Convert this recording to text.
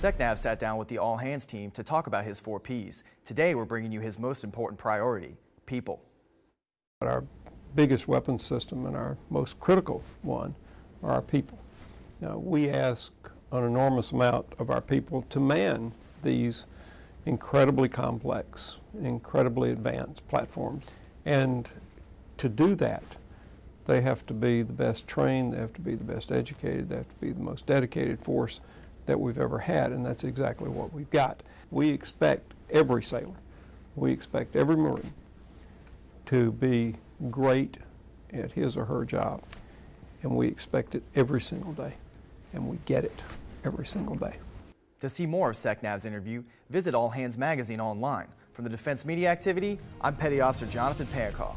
SecNav sat down with the All Hands team to talk about his four Ps. Today we're bringing you his most important priority, people. Our biggest weapon system and our most critical one are our people. Now, we ask an enormous amount of our people to man these incredibly complex, incredibly advanced platforms. And to do that, they have to be the best trained, they have to be the best educated, they have to be the most dedicated force that we've ever had, and that's exactly what we've got. We expect every sailor, we expect every Marine to be great at his or her job, and we expect it every single day, and we get it every single day. To see more of SecNav's interview, visit All Hands Magazine online. From the Defense Media Activity, I'm Petty Officer Jonathan Pankow.